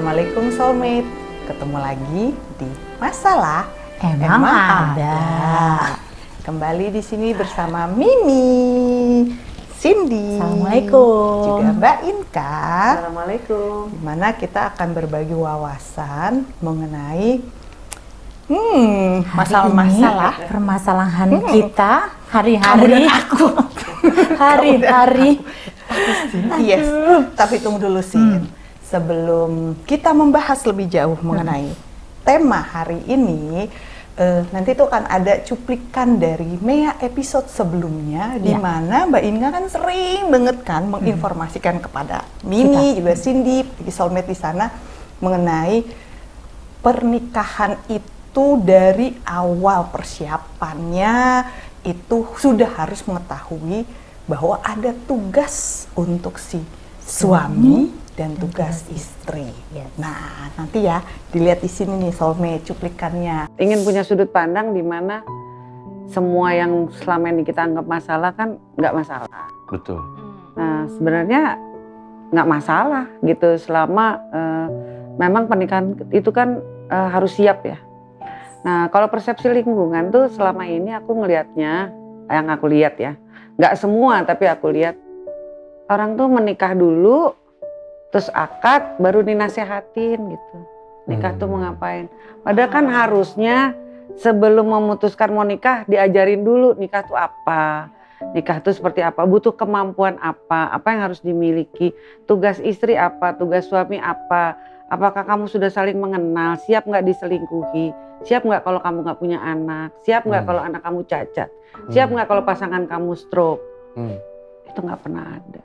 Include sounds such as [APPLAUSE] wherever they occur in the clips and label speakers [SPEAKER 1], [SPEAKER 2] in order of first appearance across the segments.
[SPEAKER 1] Assalamualaikum soulmate. Ketemu lagi di Masalah
[SPEAKER 2] Emang ada.
[SPEAKER 1] Kembali di sini bersama Mimi, Cindy,
[SPEAKER 2] Assalamualaikum.
[SPEAKER 1] juga Mbak Inka.
[SPEAKER 3] Assalamualaikum.
[SPEAKER 1] Di mana kita akan berbagi wawasan mengenai hmm, masalah-masalah
[SPEAKER 2] permasalahan
[SPEAKER 1] Hmm.
[SPEAKER 2] kita
[SPEAKER 1] kamu
[SPEAKER 2] hari-hari
[SPEAKER 1] dan aku.
[SPEAKER 2] hari-hari
[SPEAKER 1] Yes, tapi tunggu dulu sih. Sebelum kita membahas lebih jauh mengenai tema hari ini, eh, nanti tuh akan ada cuplikan dari Mea episode sebelumnya, di
[SPEAKER 2] Ya.
[SPEAKER 1] mana Mbak Inga kan sering banget kan menginformasikan kepada Mimi, juga Cindy, di soulmate di sana mengenai pernikahan itu dari awal persiapannya itu sudah harus mengetahui bahwa ada tugas untuk si suami dan tugas istri.
[SPEAKER 2] Yes.
[SPEAKER 1] Nah, nanti ya dilihat di sini nih soulmate cuplikannya.
[SPEAKER 3] Ingin punya sudut pandang di mana semua yang selama ini kita anggap masalah kan nggak masalah.
[SPEAKER 4] Betul.
[SPEAKER 3] Nah sebenarnya nggak masalah gitu selama eh, memang pernikahan itu kan eh, harus siap ya. Nah kalau persepsi lingkungan tuh selama ini aku ngelihatnya yang aku lihat ya nggak semua tapi aku lihat orang tuh menikah dulu terus akad baru dinasehatin gitu. Nikah tuh mau ngapain? Padahal kan harusnya sebelum memutuskan mau nikah diajarin dulu nikah tuh apa. Nikah tuh seperti apa butuh kemampuan apa apa yang harus dimiliki tugas istri apa tugas suami apa apakah kamu sudah saling mengenal siap nggak diselingkuhi siap nggak kalau kamu nggak punya anak siap nggak
[SPEAKER 4] Hmm.
[SPEAKER 3] kalau anak kamu cacat siap nggak kalau pasangan kamu stroke.
[SPEAKER 4] Hmm.
[SPEAKER 3] itu nggak pernah ada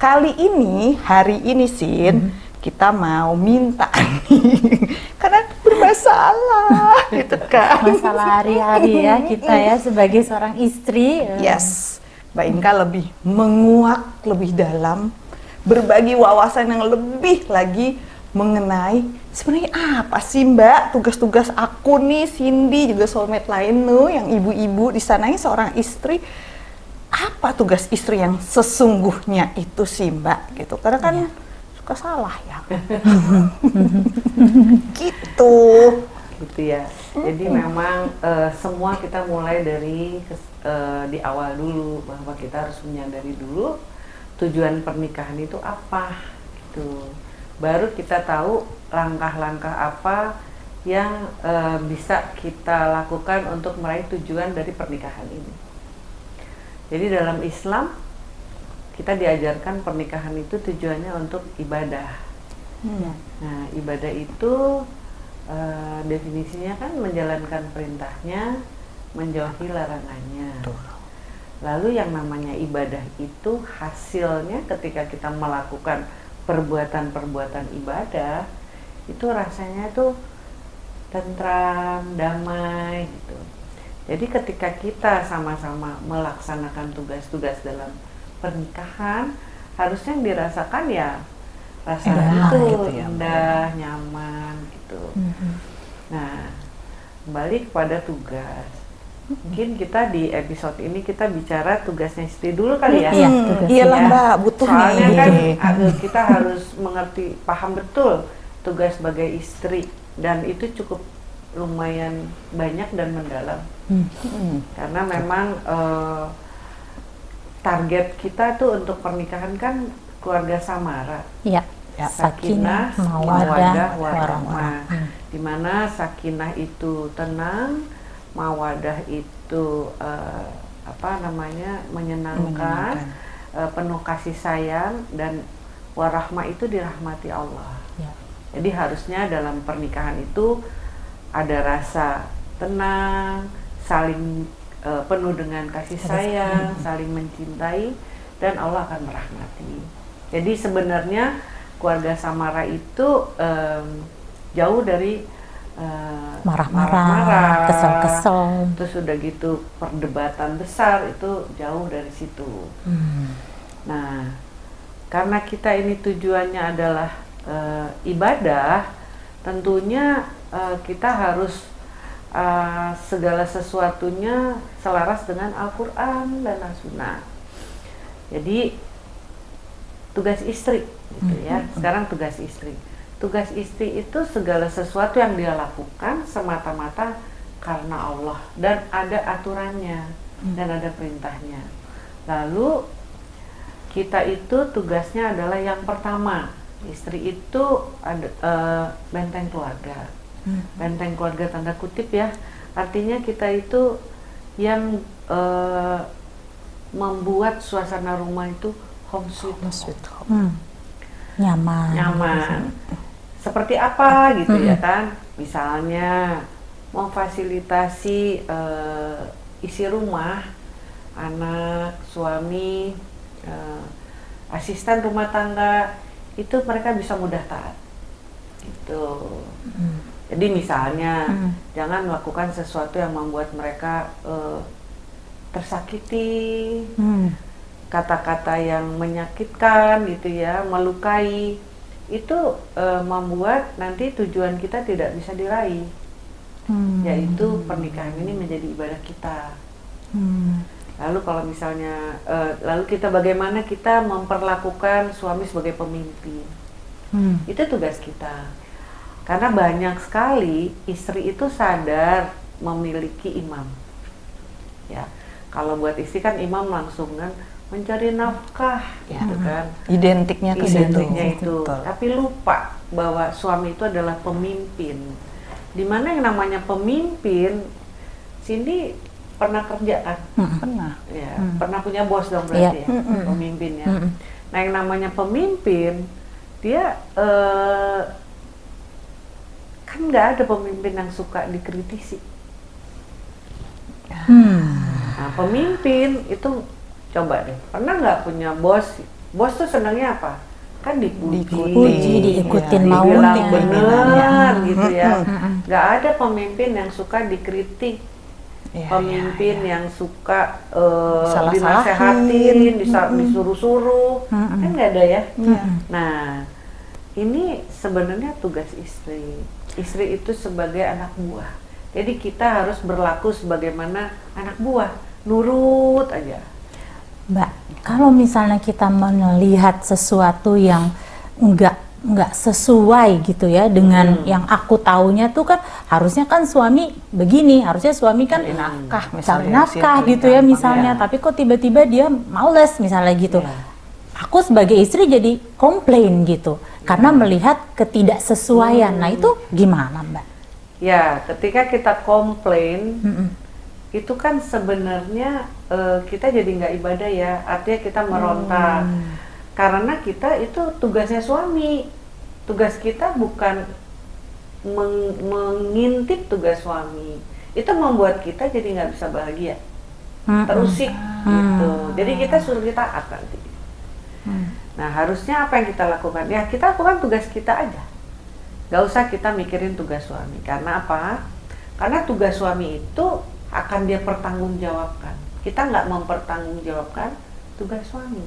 [SPEAKER 1] Kali ini, hari ini Sin, kita mau minta [LAUGHS] karena bermasalah [LAUGHS] gitu kan.
[SPEAKER 2] masalah hari-hari ya kita ya sebagai seorang istri eh,
[SPEAKER 1] Yes, Mbak Inka lebih menguak lebih dalam, berbagi wawasan yang lebih lagi mengenai sebenarnya apa sih Mbak? Tugas-tugas aku nih, Cindy juga soulmate lain tuh yang ibu-ibu. Di sana ini seorang istri apa tugas istri yang sesungguhnya itu sih Mbak gitu karena kan suka salah ya [LAUGHS] gitu
[SPEAKER 3] gitu ya. Jadi memang eh, semua kita mulai dari eh, di awal dulu bahwa kita harus menyadari dulu tujuan pernikahan itu apa gitu. Baru kita tahu langkah-langkah apa yang eh, bisa kita lakukan untuk meraih tujuan dari pernikahan ini. Jadi dalam Islam kita diajarkan pernikahan itu tujuannya untuk ibadah.
[SPEAKER 1] Hmm.
[SPEAKER 3] Nah, ibadah itu eh, definisinya kan menjalankan perintahnya, menjauhi larangannya. Lalu yang namanya ibadah itu hasilnya ketika kita melakukan perbuatan-perbuatan ibadah itu rasanya tuh tentram, damai gitu. Jadi ketika kita sama-sama melaksanakan tugas-tugas dalam pernikahan, harusnya yang dirasakan ya rasa
[SPEAKER 1] Indah
[SPEAKER 3] itu
[SPEAKER 1] gitu ya, Mbak.
[SPEAKER 3] indah, nyaman gitu.
[SPEAKER 2] mhm.
[SPEAKER 3] Nah, kembali kepada tugas. Mungkin kita di episode ini kita bicara tugasnya istri dulu kali ya.
[SPEAKER 2] Iya,
[SPEAKER 1] Hmm, iyalah
[SPEAKER 3] ya.
[SPEAKER 1] Mbak butuh
[SPEAKER 3] Soalnya
[SPEAKER 1] nih
[SPEAKER 3] kan kita harus mengerti, paham betul tugas sebagai istri dan itu cukup lumayan banyak dan mendalam.
[SPEAKER 1] Hmm.
[SPEAKER 3] Karena memang eh, target kita tuh untuk pernikahan kan keluarga samara.
[SPEAKER 2] ya
[SPEAKER 1] Ya,
[SPEAKER 2] sakinah mawadah warahmah. Hmm.
[SPEAKER 3] di mana sakinah itu tenang, mawadah itu eh, apa namanya menyenangkan,
[SPEAKER 1] Menyenangkan.
[SPEAKER 3] eh, penuh kasih sayang dan warahmah itu dirahmati Allah.
[SPEAKER 2] Ya.
[SPEAKER 3] Jadi harusnya dalam pernikahan itu ada rasa tenang, saling eh, penuh dengan kasih sayang, saling mencintai dan Allah akan merahmati. Jadi sebenarnya keluarga Samara itu em, jauh dari eh,
[SPEAKER 2] marah-marah
[SPEAKER 3] marah-marah,
[SPEAKER 2] kesel-kesel
[SPEAKER 3] Terus udah gitu perdebatan besar itu jauh dari situ.
[SPEAKER 2] Hmm.
[SPEAKER 3] Nah, karena kita ini tujuannya adalah eh, ibadah, tentunya eh, kita harus eh, segala sesuatunya selaras dengan Al-Quran dan As-Sunnah. Jadi tugas istri gitu ya. Sekarang tugas istri. Tugas istri itu segala sesuatu yang dia lakukan semata-mata karena Allah dan ada aturannya dan ada perintahnya. Lalu kita itu tugasnya adalah yang pertama, istri itu ada eh, benteng keluarga. Benteng keluarga tanda kutip ya. Artinya kita itu yang eh, membuat suasana rumah itu home sweet home.
[SPEAKER 1] Sweet home.
[SPEAKER 2] Hmm. Nyaman.
[SPEAKER 3] nyaman. Seperti apa gitu ya kan? Misalnya memfasilitasi eh, isi rumah, anak, suami, eh, asisten rumah tangga itu mereka bisa mudah taat. Gitu. Jadi misalnya
[SPEAKER 2] Hmm.
[SPEAKER 3] jangan melakukan sesuatu yang membuat mereka eh, tersakiti,
[SPEAKER 2] Hmm.
[SPEAKER 3] kata-kata yang menyakitkan gitu ya, melukai itu eh, membuat nanti tujuan kita tidak bisa diraih,
[SPEAKER 2] Hmm.
[SPEAKER 3] yaitu pernikahan ini menjadi ibadah kita.
[SPEAKER 2] Hmm.
[SPEAKER 3] Lalu kalau misalnya, eh, lalu kita bagaimana kita memperlakukan suami sebagai pemimpin,
[SPEAKER 2] Hmm.
[SPEAKER 3] itu tugas kita. Karena banyak sekali istri itu sadar memiliki imam. Ya, kalau buat istri kan imam langsung kan mencari nafkah,
[SPEAKER 1] Ya.
[SPEAKER 3] gitu kan.
[SPEAKER 1] Identiknya ke situ.
[SPEAKER 3] identiknya itu
[SPEAKER 1] Betul.
[SPEAKER 3] tapi lupa bahwa suami itu adalah pemimpin di mana yang namanya pemimpin Cindy pernah kerja kan
[SPEAKER 1] Pernah.
[SPEAKER 3] ya
[SPEAKER 2] Hmm.
[SPEAKER 3] pernah punya bos dong berarti
[SPEAKER 2] Iya.
[SPEAKER 3] ya pemimpin ya
[SPEAKER 2] Hmm.
[SPEAKER 3] nah yang namanya pemimpin dia eh, kan nggak ada pemimpin yang suka dikritisi
[SPEAKER 2] Hmm.
[SPEAKER 3] Nah, pemimpin itu coba deh, pernah nggak punya bos? Bos tuh senangnya apa? Kan dipuji,
[SPEAKER 2] Dipuji, diikutin
[SPEAKER 3] dibilang
[SPEAKER 2] maunya.
[SPEAKER 3] bener gitu ya.
[SPEAKER 2] Mm-mm.
[SPEAKER 3] Nggak ada pemimpin yang suka dikritik,
[SPEAKER 1] Ya,
[SPEAKER 3] pemimpin
[SPEAKER 1] ya, ya.
[SPEAKER 3] yang suka eh,
[SPEAKER 1] Salah-salahin.
[SPEAKER 3] dinasehatin, disa- disuruh-suruh,
[SPEAKER 2] Mm-mm.
[SPEAKER 3] kan nggak ada ya.
[SPEAKER 1] Iya.
[SPEAKER 3] Nah, ini sebenarnya tugas istri. Istri itu sebagai anak buah. Jadi kita harus berlaku sebagaimana anak buah, nurut aja.
[SPEAKER 2] Mbak, kalau misalnya kita melihat sesuatu yang enggak enggak sesuai gitu ya dengan
[SPEAKER 3] Hmm.
[SPEAKER 2] yang aku taunya tuh kan harusnya kan suami begini, harusnya suami kan
[SPEAKER 1] Cari nafkah
[SPEAKER 2] cari
[SPEAKER 1] misalnya.
[SPEAKER 2] nafkah
[SPEAKER 1] Sih,
[SPEAKER 2] gitu ya misalnya,
[SPEAKER 3] Ya.
[SPEAKER 2] tapi kok tiba-tiba dia males misalnya gitu.
[SPEAKER 3] Ya.
[SPEAKER 2] Aku sebagai istri jadi komplain gitu karena melihat ketidaksesuaian. Nah, itu gimana, Mbak?
[SPEAKER 3] Ya, ketika kita komplain,
[SPEAKER 2] Mm-mm.
[SPEAKER 3] itu kan sebenarnya eh, kita jadi nggak ibadah ya. Artinya kita meronta. Karena kita itu tugasnya suami. Tugas kita bukan meng- mengintip tugas suami. Itu membuat kita jadi nggak bisa bahagia. Terusik
[SPEAKER 2] Hmm.
[SPEAKER 3] gitu. Jadi kita suruh kita nanti.
[SPEAKER 2] Hmm.
[SPEAKER 3] Nah harusnya apa yang kita lakukan? Ya kita lakukan tugas kita aja. Gak usah kita mikirin tugas suami. Karena apa? Karena tugas suami itu akan dia pertanggungjawabkan. Kita nggak mempertanggungjawabkan tugas suami.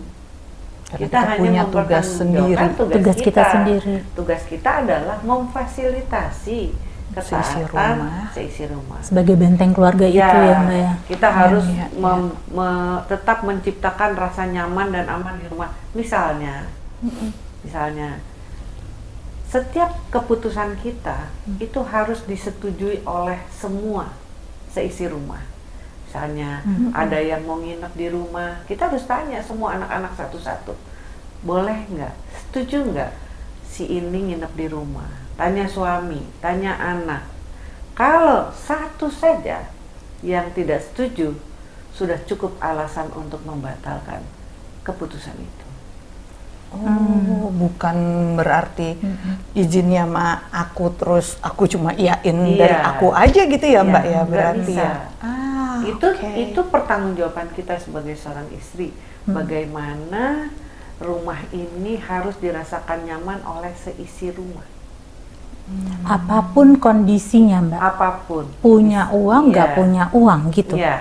[SPEAKER 1] Karena
[SPEAKER 3] Kita, hanya
[SPEAKER 1] punya tugas sendiri.
[SPEAKER 3] tugas,
[SPEAKER 2] Tugas kita sendiri.
[SPEAKER 3] Tugas kita adalah memfasilitasi
[SPEAKER 1] Seisi
[SPEAKER 3] ketaatan
[SPEAKER 1] rumah.
[SPEAKER 3] seisi rumah.
[SPEAKER 2] Sebagai benteng keluarga itu ya, Mbak ya.
[SPEAKER 3] Kita harus
[SPEAKER 1] iya, iya.
[SPEAKER 3] mem- me- tetap menciptakan rasa nyaman dan aman di rumah. Misalnya, misalnya, setiap keputusan kita
[SPEAKER 1] Mm.
[SPEAKER 3] itu harus disetujui oleh semua seisi rumah. Misalnya, ada yang mau nginep di rumah, kita harus tanya semua anak-anak satu-satu, boleh nggak, setuju nggak si ini nginep di rumah? Tanya suami, tanya anak. Kalau satu saja yang tidak setuju, sudah cukup alasan untuk membatalkan keputusan itu.
[SPEAKER 1] Oh, bukan berarti izinnya sama aku terus aku cuma iyain dari
[SPEAKER 3] Iya.
[SPEAKER 1] aku aja gitu ya, Mbak ya berarti
[SPEAKER 3] bisa.
[SPEAKER 1] ya. Ah,
[SPEAKER 3] itu
[SPEAKER 1] oke.
[SPEAKER 3] itu pertanggungjawaban kita sebagai seorang istri. Bagaimana rumah ini harus dirasakan nyaman oleh seisi rumah,
[SPEAKER 2] Apa pun kondisinya, Mbak.
[SPEAKER 3] apa pun.
[SPEAKER 2] Punya uang, nggak
[SPEAKER 3] Iya.
[SPEAKER 2] punya uang gitu.
[SPEAKER 3] Iya.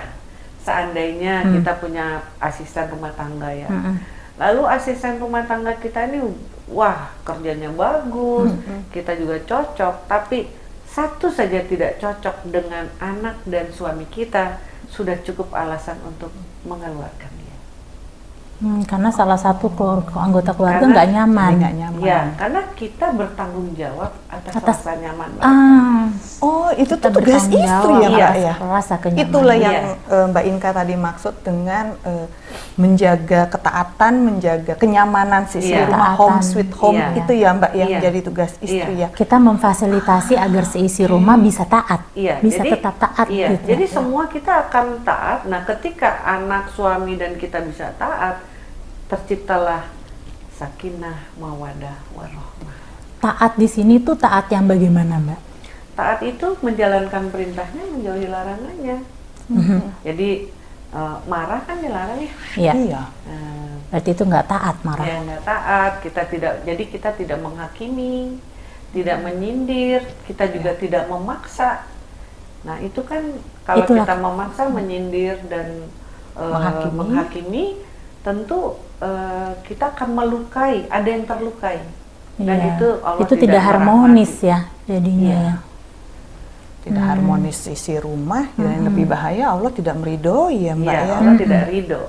[SPEAKER 3] Seandainya
[SPEAKER 2] Hmm.
[SPEAKER 3] kita punya asisten rumah tangga ya.
[SPEAKER 2] Mm-mm.
[SPEAKER 3] Lalu asisten rumah tangga kita ini wah kerjanya bagus, kita juga cocok, tapi satu saja tidak cocok dengan anak dan suami kita sudah cukup alasan untuk mengeluarkan.
[SPEAKER 2] Hmm, karena salah satu keluarga, anggota keluarga nggak nyaman.
[SPEAKER 1] Nggak nyaman.
[SPEAKER 3] Ya, karena kita bertanggung jawab atas,
[SPEAKER 2] Atas-
[SPEAKER 3] rasa nyaman. Mbak.
[SPEAKER 2] Ah,
[SPEAKER 1] Oh, itu
[SPEAKER 2] kita
[SPEAKER 1] tuh tugas istri ya, Mbak ya?
[SPEAKER 2] Rasa kenyamanan.
[SPEAKER 1] Itulah yang
[SPEAKER 3] Iya.
[SPEAKER 1] eh, Mbak Inka tadi maksud dengan eh, menjaga ketaatan, menjaga kenyamanan sisi
[SPEAKER 3] Iya.
[SPEAKER 1] rumah
[SPEAKER 2] Ketaatan.
[SPEAKER 1] home sweet home
[SPEAKER 3] Iya.
[SPEAKER 1] itu ya Mbak yang
[SPEAKER 3] Iya.
[SPEAKER 1] jadi tugas istri
[SPEAKER 3] Iya.
[SPEAKER 1] ya.
[SPEAKER 2] kita memfasilitasi agar seisi rumah bisa taat,
[SPEAKER 3] Iya,
[SPEAKER 2] bisa
[SPEAKER 3] jadi-
[SPEAKER 2] tetap taat
[SPEAKER 3] Iya,
[SPEAKER 2] gitu.
[SPEAKER 3] jadi semua kita akan taat. Nah, ketika anak, suami dan kita bisa taat, terciptalah sakinah, mawadah, warohmah.
[SPEAKER 2] taat di sini tuh taat yang bagaimana, Mbak?
[SPEAKER 3] Taat itu menjalankan perintahnya, menjauhi larangannya.
[SPEAKER 2] Mhm.
[SPEAKER 3] Jadi eh, marah kan dilarang ya.
[SPEAKER 2] Iya,
[SPEAKER 1] Iya.
[SPEAKER 3] Nah,
[SPEAKER 2] berarti itu nggak taat marah.
[SPEAKER 3] ya nggak taat, kita tidak. Jadi kita tidak menghakimi, tidak menyindir, kita juga tidak memaksa. Nah itu kan kalau
[SPEAKER 2] Itulah-
[SPEAKER 3] kita memaksa, menyindir dan
[SPEAKER 2] Menghakimi.
[SPEAKER 3] menghakimi, tentu eh, kita akan melukai. Ada yang terlukai. Dan
[SPEAKER 2] Iya.
[SPEAKER 3] itu Allah
[SPEAKER 2] itu tidak, harmonis
[SPEAKER 3] merahmati.
[SPEAKER 2] ya jadinya.
[SPEAKER 3] Iya.
[SPEAKER 2] ya.
[SPEAKER 1] Tidak
[SPEAKER 2] Hmm.
[SPEAKER 1] harmonis isi rumah, yang lebih bahaya Allah tidak meridhoi ya Mbak
[SPEAKER 3] Iya,
[SPEAKER 1] ya.
[SPEAKER 3] Allah tidak ridho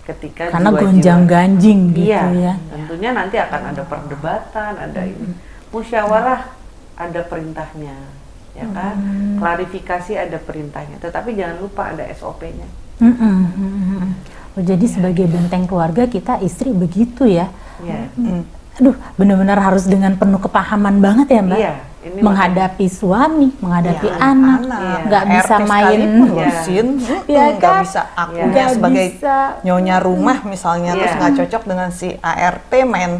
[SPEAKER 3] ketika
[SPEAKER 2] Karena
[SPEAKER 3] jiwa-jiwa-
[SPEAKER 2] gonjang ganjing gitu
[SPEAKER 3] iya,
[SPEAKER 2] ya.
[SPEAKER 3] tentunya nanti akan ada perdebatan, ada ini. Musyawarah ada perintahnya, ya kan? Klarifikasi ada perintahnya, tetapi jangan lupa ada SOP-nya.
[SPEAKER 2] Mm-mm, mm-mm. Oh, jadi sebagai benteng keluarga kita istri begitu ya.
[SPEAKER 3] Ya.
[SPEAKER 1] Mm.
[SPEAKER 2] Aduh, benar-benar harus dengan penuh kepahaman banget ya Mbak.
[SPEAKER 3] Iya, ini
[SPEAKER 2] menghadapi suami, menghadapi
[SPEAKER 1] Ya,
[SPEAKER 2] anak,
[SPEAKER 3] Iya.
[SPEAKER 2] nggak bisa
[SPEAKER 1] RT
[SPEAKER 2] main.
[SPEAKER 1] sekalipun loh,
[SPEAKER 3] Iya.
[SPEAKER 1] Sin.
[SPEAKER 2] Ya
[SPEAKER 1] nggak
[SPEAKER 2] kan?
[SPEAKER 1] bisa aku
[SPEAKER 3] Iya.
[SPEAKER 2] Nggak
[SPEAKER 1] sebagai
[SPEAKER 2] bisa.
[SPEAKER 1] nyonya rumah misalnya terus
[SPEAKER 3] Iya.
[SPEAKER 1] nggak cocok dengan si ART main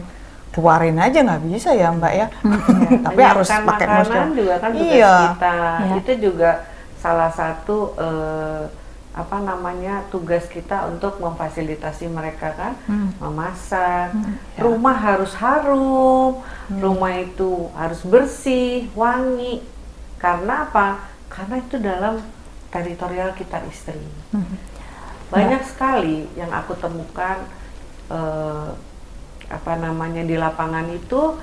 [SPEAKER 1] keluarin aja nggak bisa ya Mbak ya. [LAUGHS] Tapi harus
[SPEAKER 3] Menyiapkan
[SPEAKER 1] pakai
[SPEAKER 3] makanan
[SPEAKER 1] musyawarah.
[SPEAKER 3] juga kan
[SPEAKER 1] Iya.
[SPEAKER 3] kita.
[SPEAKER 2] Iya.
[SPEAKER 3] Itu juga salah satu eh, apa namanya tugas kita untuk memfasilitasi mereka kan,
[SPEAKER 2] Hmm.
[SPEAKER 3] memasak.
[SPEAKER 1] Ya.
[SPEAKER 3] Rumah harus harum,
[SPEAKER 1] Hmm.
[SPEAKER 3] rumah itu harus bersih, wangi. Karena apa? Karena itu dalam teritorial kita istri.
[SPEAKER 2] Hmm.
[SPEAKER 3] Banyak sekali yang aku temukan eh, apa namanya di lapangan itu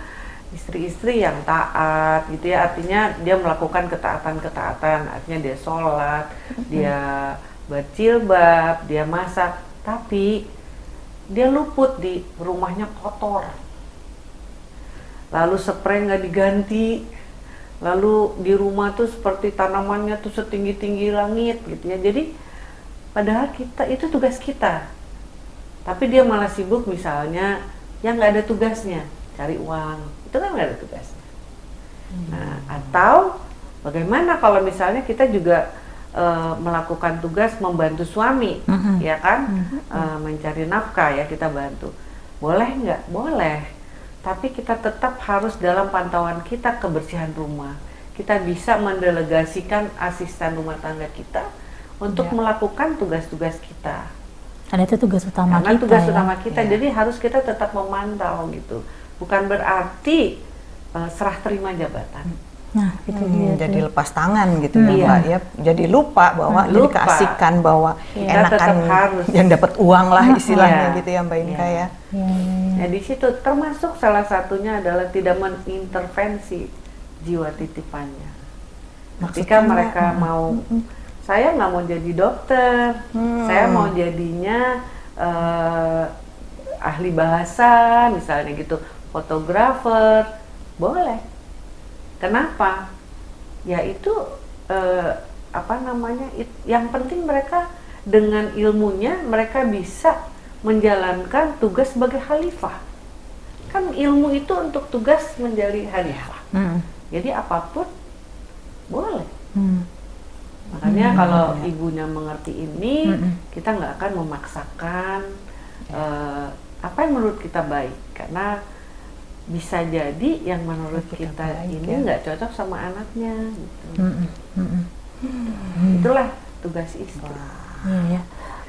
[SPEAKER 3] istri-istri yang taat gitu ya artinya dia melakukan ketaatan-ketaatan artinya dia sholat dia berjilbab dia masak tapi dia luput di rumahnya kotor. Lalu spray nggak diganti. Lalu di rumah tuh seperti tanamannya tuh setinggi-tinggi langit gitu ya. Jadi padahal kita itu tugas kita. Tapi dia malah sibuk misalnya yang nggak ada tugasnya cari uang. Itu kan nggak ada tugasnya. Nah atau bagaimana kalau misalnya kita juga eh, melakukan tugas membantu suami
[SPEAKER 2] Mhm.
[SPEAKER 3] ya kan? Eh, mencari nafkah ya kita bantu. Boleh nggak? Boleh. Tapi kita tetap harus dalam pantauan kita kebersihan rumah. Kita bisa mendelegasikan asisten rumah tangga kita untuk
[SPEAKER 1] Ya.
[SPEAKER 3] melakukan tugas-tugas kita.
[SPEAKER 2] Karena itu tugas utama
[SPEAKER 3] karena
[SPEAKER 2] kita
[SPEAKER 3] tugas
[SPEAKER 2] ya.
[SPEAKER 3] utama kita
[SPEAKER 1] Iya.
[SPEAKER 3] jadi harus kita tetap memantau gitu. Bukan berarti eh, serah terima jabatan
[SPEAKER 2] Nah, itu
[SPEAKER 1] Hmm,
[SPEAKER 2] dia.
[SPEAKER 1] jadi
[SPEAKER 2] tuh.
[SPEAKER 1] lepas tangan gitu
[SPEAKER 3] Iya.
[SPEAKER 1] ya Mbak ya. Jadi lupa bahwa jadi
[SPEAKER 3] Lupa.
[SPEAKER 1] keasikan bahwa
[SPEAKER 3] Kita
[SPEAKER 1] enakan
[SPEAKER 3] harus.
[SPEAKER 1] yang dapat uang lah istilahnya
[SPEAKER 3] Iya.
[SPEAKER 1] gitu ya Mbak Inka
[SPEAKER 3] Iya.
[SPEAKER 1] ya.
[SPEAKER 2] Ya, ya, ya.
[SPEAKER 3] Nah di situ termasuk salah satunya adalah tidak mengintervensi jiwa titipannya. Ketika
[SPEAKER 1] Maksudnya,
[SPEAKER 3] mereka
[SPEAKER 1] mm,
[SPEAKER 3] mau, saya nggak mau jadi dokter,
[SPEAKER 1] Hmm.
[SPEAKER 3] saya mau jadinya eh, ahli bahasa misalnya gitu, fotografer, boleh. Kenapa? Ya itu eh, apa namanya? it- yang penting mereka dengan ilmunya mereka bisa menjalankan tugas sebagai khalifah. Kan ilmu itu untuk tugas menjadi khalifah.
[SPEAKER 2] Mm,
[SPEAKER 3] Jadi apa pun boleh.
[SPEAKER 2] mm.
[SPEAKER 3] Makanya kalau ibunya mengerti ini,
[SPEAKER 2] Mm-mm.
[SPEAKER 3] kita nggak akan memaksakan eh, apa yang menurut kita baik, karena bisa jadi yang menurut
[SPEAKER 1] Kita
[SPEAKER 3] kita,
[SPEAKER 1] baik,
[SPEAKER 3] ini
[SPEAKER 1] ya.
[SPEAKER 3] nggak cocok sama anaknya. Gitu.
[SPEAKER 2] Mm-mm, mm-mm.
[SPEAKER 3] Itulah tugas istri.
[SPEAKER 2] Iya ya.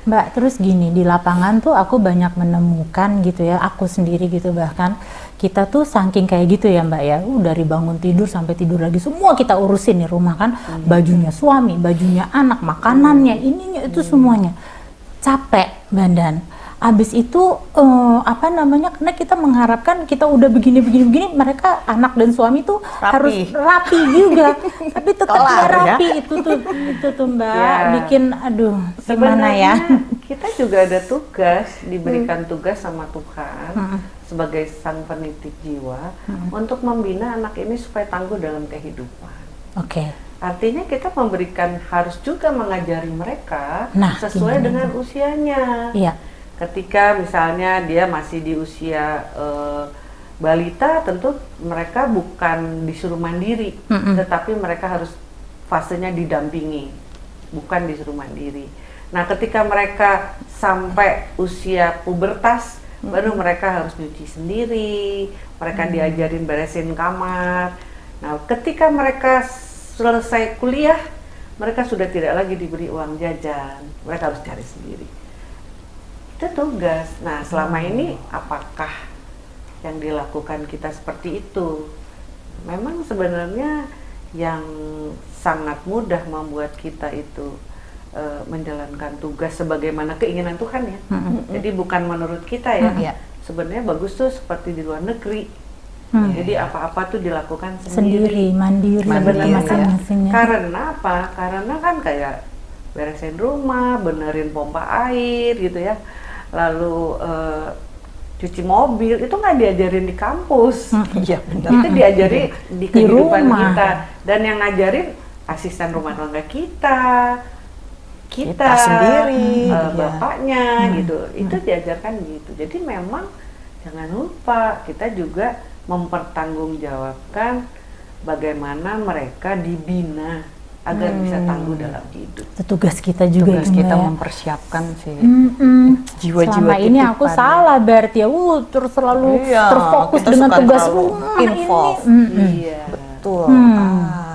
[SPEAKER 2] Mbak, terus gini, di lapangan tuh aku banyak menemukan gitu ya, aku sendiri gitu bahkan kita tuh saking kayak gitu ya Mbak ya, uh, dari bangun tidur sampai tidur lagi semua kita urusin nih rumah kan, bajunya suami, bajunya anak, makanannya, ininya itu semuanya capek badan. Abis itu eh, apa namanya? Karena kita mengharapkan kita udah begini begini begini, mereka anak dan suami tuh
[SPEAKER 1] Rapi.
[SPEAKER 2] harus rapi juga. [LAUGHS] Tapi tetap nggak
[SPEAKER 1] ya.
[SPEAKER 2] rapi itu tuh itu tuh Mbak
[SPEAKER 3] Ya.
[SPEAKER 2] bikin aduh gimana
[SPEAKER 3] Sebenarnya
[SPEAKER 2] ya?
[SPEAKER 3] kita juga ada tugas, diberikan tugas sama Tuhan sebagai sang penitip jiwa untuk membina anak ini supaya tangguh dalam kehidupan.
[SPEAKER 2] Oke.
[SPEAKER 3] Artinya kita memberikan harus juga mengajari mereka
[SPEAKER 2] Nah,
[SPEAKER 3] sesuai dengan usianya.
[SPEAKER 2] Iya.
[SPEAKER 3] Ketika misalnya dia masih di usia eh, balita, tentu mereka bukan disuruh mandiri,
[SPEAKER 2] Mm-mm.
[SPEAKER 3] tetapi mereka harus fasenya didampingi, bukan disuruh mandiri. Nah, ketika mereka sampai usia pubertas, baru mereka harus nyuci sendiri, mereka diajarin beresin kamar. Nah, ketika mereka selesai kuliah, mereka sudah tidak lagi diberi uang jajan, mereka harus cari sendiri itu tugas. Nah, selama ini apakah yang dilakukan kita seperti itu? Memang sebenarnya yang sangat mudah membuat kita itu eh, menjalankan tugas sebagaimana keinginan Tuhan ya. Jadi bukan menurut kita ya.
[SPEAKER 1] Iya.
[SPEAKER 3] Sebenarnya bagus tuh seperti di luar negeri.
[SPEAKER 2] Hmm.
[SPEAKER 3] Jadi apa-apa tuh dilakukan
[SPEAKER 2] Sendiri, mandiri,
[SPEAKER 1] Mandiri,
[SPEAKER 2] gitu
[SPEAKER 1] ya.
[SPEAKER 2] masing-masingnya.
[SPEAKER 3] karena apa? Karena kan kayak beresin rumah, benerin pompa air gitu ya. Lalu eh, cuci mobil itu nggak diajarin di kampus.
[SPEAKER 1] Iya benar.
[SPEAKER 3] Itu diajari di kehidupan
[SPEAKER 2] rumah.
[SPEAKER 3] kita. Dan yang ngajarin asisten rumah tangga kita, kita,
[SPEAKER 1] Kita sendiri, iya.
[SPEAKER 3] bapaknya gitu. Itu diajarkan gitu. Jadi memang jangan lupa kita juga mempertanggungjawabkan bagaimana mereka dibina agar bisa tangguh dalam hidup.
[SPEAKER 2] Itu tugas kita juga
[SPEAKER 1] Tugas kita
[SPEAKER 2] Mbak.
[SPEAKER 1] mempersiapkan sih.
[SPEAKER 2] Mm-mm.
[SPEAKER 1] Jiwa-jiwa
[SPEAKER 2] Selama ini aku salah berarti ya, uh, terus selalu
[SPEAKER 1] Iya,
[SPEAKER 2] terfokus dengan tugas rumah
[SPEAKER 1] involved.
[SPEAKER 2] ini. Mm-mm.
[SPEAKER 3] Iya.
[SPEAKER 1] Betul.
[SPEAKER 2] Hmm.
[SPEAKER 1] Ah,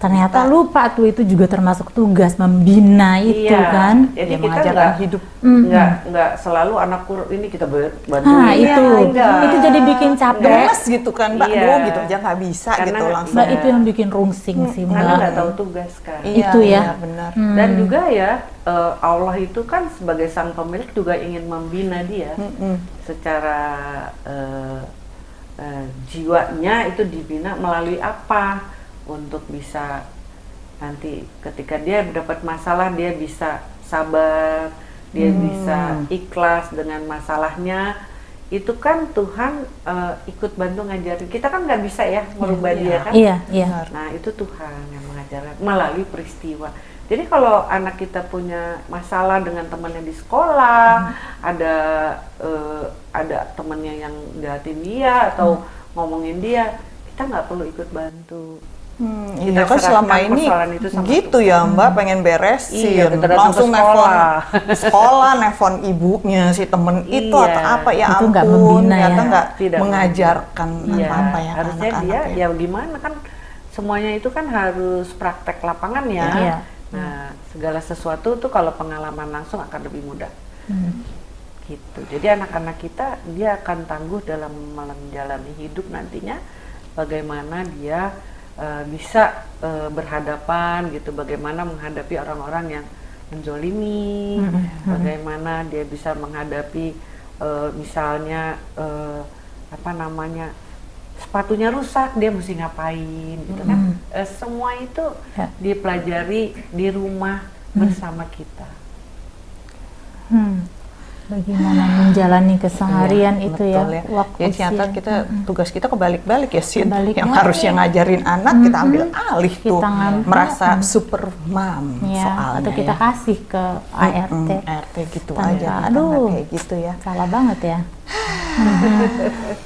[SPEAKER 2] Ternyata lupa tuh itu juga termasuk tugas membina itu
[SPEAKER 3] Iya.
[SPEAKER 2] kan.
[SPEAKER 3] Jadi
[SPEAKER 1] Dia
[SPEAKER 3] kita nggak
[SPEAKER 1] hidup.
[SPEAKER 2] Mm-mm.
[SPEAKER 3] nggak nggak selalu anak kur ini kita ber- bantuin.
[SPEAKER 2] Nah itu,
[SPEAKER 3] enggak.
[SPEAKER 2] itu jadi bikin capek.
[SPEAKER 1] Gemes gitu kan, Mbak.
[SPEAKER 3] Iya.
[SPEAKER 1] Aduh, gitu aja nggak bisa
[SPEAKER 3] Karena-
[SPEAKER 1] gitu langsung.
[SPEAKER 2] Mbak itu yang bikin rungsing sih
[SPEAKER 3] Karena
[SPEAKER 2] Mbak.
[SPEAKER 3] nggak tahu tugas kan.
[SPEAKER 1] Iya,
[SPEAKER 2] itu ya.
[SPEAKER 1] iya, benar.
[SPEAKER 2] Hmm.
[SPEAKER 3] Dan juga ya eh, Allah itu kan sebagai sang pemilik juga ingin membina dia
[SPEAKER 1] Mm-mm.
[SPEAKER 3] secara eh, eh, jiwanya itu dibina melalui apa untuk bisa nanti ketika dia mendapat masalah dia bisa sabar, dia
[SPEAKER 1] Hmm.
[SPEAKER 3] bisa ikhlas dengan masalahnya. Itu kan Tuhan eh, ikut bantu ngajarin. Kita kan nggak bisa ya merubah
[SPEAKER 1] Iya.
[SPEAKER 3] dia kan.
[SPEAKER 2] Iya, iya.
[SPEAKER 3] Nah itu Tuhan yang mengajarkan melalui peristiwa. Jadi kalau anak kita punya masalah dengan temannya di sekolah, ada eh, ada temannya yang jahatin dia atau ngomongin dia, kita nggak perlu ikut bantu.
[SPEAKER 1] Hmm, iya
[SPEAKER 3] Kita
[SPEAKER 1] kan selama ini
[SPEAKER 3] itu sama
[SPEAKER 1] gitu ya Mbak pengen beresin
[SPEAKER 3] Iya,
[SPEAKER 1] langsung nelfon
[SPEAKER 3] sekolah.
[SPEAKER 1] sekolah nelfon ibunya si temen itu
[SPEAKER 3] Iya.
[SPEAKER 1] atau apa ya
[SPEAKER 2] Itu
[SPEAKER 1] ampun
[SPEAKER 2] nggak membina ya.
[SPEAKER 1] ternyata nggak
[SPEAKER 3] Tidak
[SPEAKER 1] mengajarkan
[SPEAKER 3] Iya,
[SPEAKER 1] apa-apa ya ke
[SPEAKER 3] harusnya dia
[SPEAKER 1] anak-anak ya.
[SPEAKER 3] ya gimana kan semuanya itu kan harus praktek lapangan ya.
[SPEAKER 2] Iya.
[SPEAKER 3] Nah segala sesuatu tuh kalau pengalaman langsung akan lebih mudah.
[SPEAKER 2] Hmm.
[SPEAKER 3] gitu. Jadi anak-anak kita dia akan tangguh dalam menjalani hidup nantinya bagaimana dia eh, bisa eh, berhadapan gitu, bagaimana menghadapi orang-orang yang menzolimi, bagaimana dia bisa menghadapi eh, misalnya eh, apa namanya sepatunya rusak dia mesti ngapain gitu kan. Eh, semua itu
[SPEAKER 2] Ya.
[SPEAKER 3] dipelajari di rumah bersama kita.
[SPEAKER 2] Bagaimana menjalani keseharian
[SPEAKER 1] Iya,
[SPEAKER 2] itu
[SPEAKER 1] betul
[SPEAKER 2] ya, waktu
[SPEAKER 1] Jadi ternyata kita tugas kita kebalik-balik ya Sin.
[SPEAKER 2] Kebalik
[SPEAKER 1] Yang harusnya ngajarin anak kita ambil alih
[SPEAKER 2] Kita
[SPEAKER 1] tuh.
[SPEAKER 2] ngambil.
[SPEAKER 1] Merasa super mom
[SPEAKER 2] ya,
[SPEAKER 1] soalnya
[SPEAKER 2] atau kita
[SPEAKER 1] ya.
[SPEAKER 2] kasih ke ART.
[SPEAKER 1] Mm, ART gitu
[SPEAKER 2] Tanpa-
[SPEAKER 1] aja.
[SPEAKER 2] aduh.
[SPEAKER 1] kayak gitu ya.
[SPEAKER 2] Salah banget ya. [LAUGHS]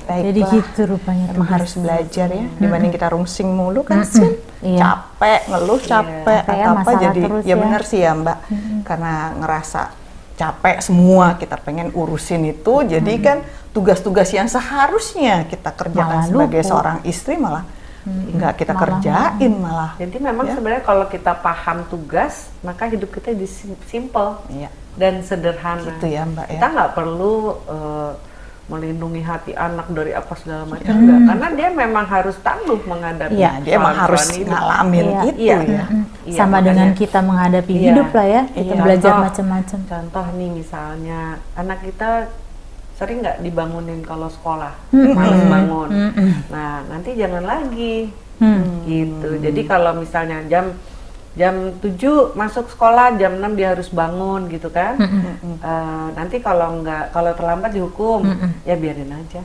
[SPEAKER 1] Baiklah.
[SPEAKER 2] Jadi gitu rupanya
[SPEAKER 1] Emang harus belajar ya, dibanding kita rungsing mulu kan Sin.
[SPEAKER 2] Iya.
[SPEAKER 1] Capek, ngeluh capek,
[SPEAKER 2] ya,
[SPEAKER 1] atau apa jadi
[SPEAKER 2] terus
[SPEAKER 1] ya
[SPEAKER 2] ya.
[SPEAKER 1] benar sih ya Mbak. Karena ngerasa capek semua kita pengen urusin itu, jadi kan tugas-tugas yang seharusnya kita kerjakan
[SPEAKER 2] Malah
[SPEAKER 1] sebagai
[SPEAKER 2] luput.
[SPEAKER 1] seorang istri malah nggak kita
[SPEAKER 2] Malah
[SPEAKER 1] kerjain malah.
[SPEAKER 3] Jadi memang
[SPEAKER 1] Ya.
[SPEAKER 3] sebenarnya kalau kita paham tugas, maka hidup kita simple
[SPEAKER 1] Iya.
[SPEAKER 3] dan sederhana.
[SPEAKER 1] Gitu ya, Mbak, ya.
[SPEAKER 3] Kita nggak perlu eh, melindungi hati anak dari apa segala macam
[SPEAKER 2] Hmm.
[SPEAKER 3] enggak karena dia memang harus tangguh menghadapi
[SPEAKER 2] Iya,
[SPEAKER 1] Nah, dia emang harus
[SPEAKER 3] hidup.
[SPEAKER 1] ngalamin
[SPEAKER 2] Iya.
[SPEAKER 1] itu
[SPEAKER 3] Iya.
[SPEAKER 1] ya.
[SPEAKER 2] Mm,
[SPEAKER 3] Iya,
[SPEAKER 2] sama
[SPEAKER 3] makanya-
[SPEAKER 2] dengan kita menghadapi
[SPEAKER 3] Iya.
[SPEAKER 2] hidup lah ya kita
[SPEAKER 3] Iya.
[SPEAKER 2] belajar macam-macam
[SPEAKER 3] contoh nih misalnya anak kita sering nggak dibangunin kalau sekolah
[SPEAKER 2] Mm-mm.
[SPEAKER 3] males bangun
[SPEAKER 2] Mm-mm.
[SPEAKER 3] nah nanti jangan lagi
[SPEAKER 2] Hmm.
[SPEAKER 3] gitu jadi kalau misalnya jam jam 7 masuk sekolah jam 6 dia harus bangun gitu kan
[SPEAKER 2] Mm-mm.
[SPEAKER 3] Eh, nanti kalau nggak kalau terlambat dihukum
[SPEAKER 2] Mm-mm.
[SPEAKER 3] ya biarin aja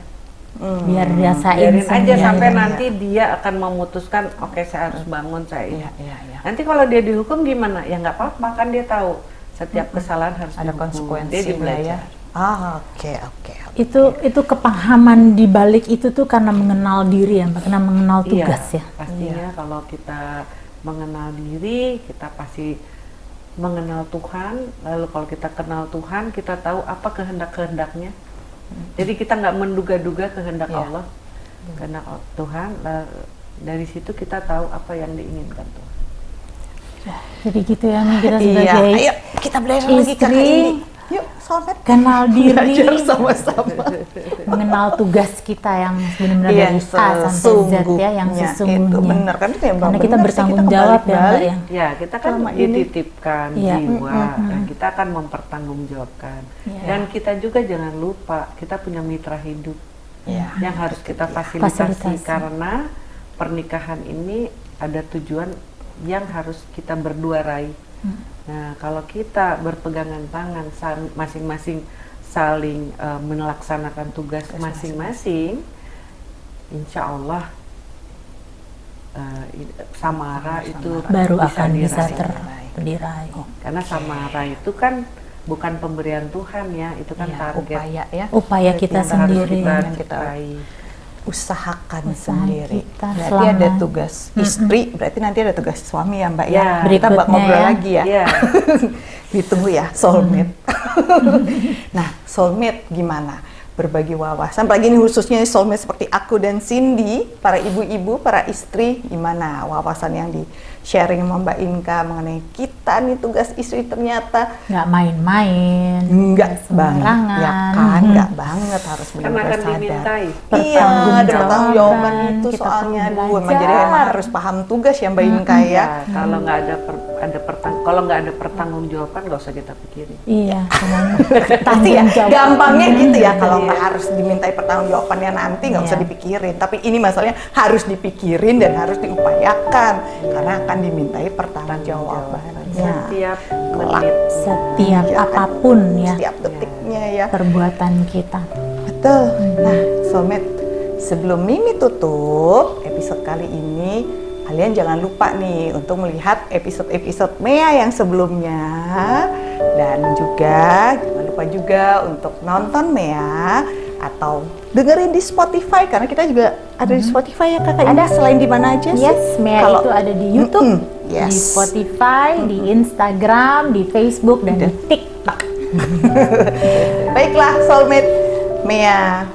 [SPEAKER 1] Hmm.
[SPEAKER 2] biar dirasain
[SPEAKER 3] biarin aja sampai
[SPEAKER 1] iya,
[SPEAKER 3] nanti dia akan memutuskan oke saya harus bangun saya ini
[SPEAKER 1] Iya, iya, iya.
[SPEAKER 3] nanti kalau dia dihukum gimana ya nggak apa-apa kan dia tahu setiap kesalahan harus
[SPEAKER 1] Ada
[SPEAKER 3] dihukum. dia
[SPEAKER 1] konsekuensinya ya.
[SPEAKER 3] dibelajar
[SPEAKER 1] Ah, oke, oke. oke.
[SPEAKER 2] itu itu kepahaman di balik itu tuh karena mengenal diri ya karena mengenal tugas
[SPEAKER 3] iya,
[SPEAKER 2] ya
[SPEAKER 3] pastinya kalau kita mengenal diri kita pasti mengenal Tuhan. Lalu kalau kita kenal Tuhan kita tahu apa kehendak kehendaknya jadi kita nggak menduga-duga kehendak
[SPEAKER 1] Iya.
[SPEAKER 3] Allah. Kehendak Tuhan la- dari situ kita tahu apa yang diinginkan Tuhan.
[SPEAKER 2] Jadi gitu ya kita [LAUGHS]
[SPEAKER 1] Iya,
[SPEAKER 2] sebagai
[SPEAKER 1] ayo kita belajar lagi kakak
[SPEAKER 2] istri.
[SPEAKER 1] ini. Yuk, sobat.
[SPEAKER 2] kenal diri
[SPEAKER 1] Belajar sama-sama.
[SPEAKER 2] mengenal tugas kita yang benar-benar
[SPEAKER 1] Yang
[SPEAKER 2] dari A sampai Z ya yang
[SPEAKER 1] sesungguhnya
[SPEAKER 2] sesungguhnya
[SPEAKER 1] Itu benar kan itu yang
[SPEAKER 2] karena kita
[SPEAKER 1] benar
[SPEAKER 2] bertanggung
[SPEAKER 1] kita
[SPEAKER 2] jawab ya Mbak ya
[SPEAKER 3] ya kita kan
[SPEAKER 1] Selama ini.
[SPEAKER 3] dititipkan
[SPEAKER 2] Iya.
[SPEAKER 3] jiwa
[SPEAKER 2] Mm, mm,
[SPEAKER 3] dan kita akan mempertanggungjawabkan
[SPEAKER 2] Iya.
[SPEAKER 3] dan kita juga jangan lupa kita punya mitra hidup
[SPEAKER 1] Iya.
[SPEAKER 3] yang harus kita fasilitasi,
[SPEAKER 2] Fasilitasi.
[SPEAKER 3] karena pernikahan ini ada tujuan yang harus kita berdua raih.
[SPEAKER 2] Hmm.
[SPEAKER 3] Nah, kalau kita berpegangan tangan masing-masing saling eh, melaksanakan tugas masing-masing, insya Allah eh, i- samara itu
[SPEAKER 2] baru akan bisa
[SPEAKER 3] diraih.
[SPEAKER 2] ter diraih
[SPEAKER 3] Karena samara itu kan bukan pemberian Tuhan ya, itu kan
[SPEAKER 1] Iya,
[SPEAKER 3] target
[SPEAKER 1] upaya ya.
[SPEAKER 2] upaya kita sendiri
[SPEAKER 3] kita
[SPEAKER 1] Yang kita-
[SPEAKER 3] raih.
[SPEAKER 1] Usahakan
[SPEAKER 2] Usaha
[SPEAKER 1] sendiri.
[SPEAKER 2] kita
[SPEAKER 1] berarti
[SPEAKER 2] selama-
[SPEAKER 1] ada tugas istri, berarti nanti ada tugas suami ya Mbak ya.
[SPEAKER 3] Ya.
[SPEAKER 1] Kita bak ngobrol
[SPEAKER 2] ya.
[SPEAKER 1] lagi ya.
[SPEAKER 3] Iya. [LAUGHS]
[SPEAKER 1] Ditunggu ya soulmate. [LAUGHS] nah, soulmate gimana? Berbagi wawasan, apalagi ini khususnya soulmate seperti aku dan Cindy, para ibu-ibu, para istri, gimana wawasan yang di sharing sama Mbak Inka mengenai kita nih tugas istri ternyata
[SPEAKER 2] nggak main-main
[SPEAKER 1] enggak banget,
[SPEAKER 2] sembarangan.
[SPEAKER 1] ya kan? Enggak banget harus benar-benar
[SPEAKER 3] akan
[SPEAKER 1] sadar.
[SPEAKER 3] dimintai.
[SPEAKER 1] Iya, ada pertanggung jawaban itu
[SPEAKER 2] kita
[SPEAKER 1] soalnya
[SPEAKER 2] perlu
[SPEAKER 1] aduh, emang jadi emang
[SPEAKER 2] belajar.
[SPEAKER 1] harus paham tugas ya Mbak Inka ya.
[SPEAKER 3] Ya, kalau nggak ada per, ada pertang kalau nggak ada pertanggungjawaban nggak usah kita pikirin.
[SPEAKER 2] iya
[SPEAKER 1] Pasti [LAUGHS] ya, gampangnya gitu ya kalau
[SPEAKER 3] Iya.
[SPEAKER 1] nggak harus dimintai pertanggungjawabannya nanti nggak usah
[SPEAKER 2] Iya.
[SPEAKER 1] dipikirin. Tapi ini masalahnya harus dipikirin dan harus diupayakan karena akan dimintai pertanggungjawaban.
[SPEAKER 2] Iya.
[SPEAKER 3] Setiap menit.
[SPEAKER 2] setiap
[SPEAKER 1] Iya,
[SPEAKER 2] apa pun ya
[SPEAKER 1] Setiap detiknya ya.
[SPEAKER 2] perbuatan kita
[SPEAKER 1] Betul. Nah, soulmate, sebelum Mimi tutup episode kali ini, kalian jangan lupa nih untuk melihat episode-episode Mea yang sebelumnya dan juga jangan lupa juga untuk nonton Mea atau dengerin di Spotify karena kita juga ada di Spotify ya kakak. Ada selain di mana aja sih?
[SPEAKER 2] Yes, Mea
[SPEAKER 1] Kalau-
[SPEAKER 2] itu ada di YouTube,
[SPEAKER 1] Mm-mm, yes.
[SPEAKER 2] di Spotify, di Instagram, di Facebook, dan di
[SPEAKER 1] Dan-
[SPEAKER 2] TikTok. [LAUGHS]
[SPEAKER 1] Baiklah soulmate Mea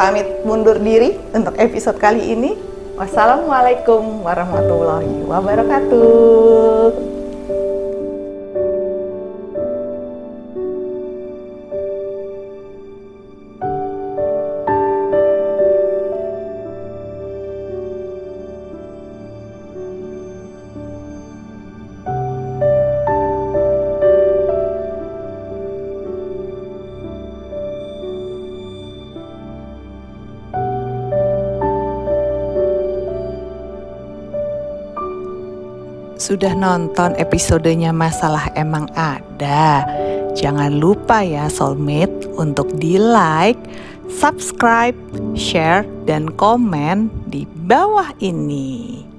[SPEAKER 1] pamit mundur diri untuk episode kali ini. Wassalamualaikum warahmatullahi wabarakatuh. Sudah nonton episodenya Masalah Emang Ada? Jangan lupa ya soulmate untuk di like, subscribe, share, dan komen di bawah ini.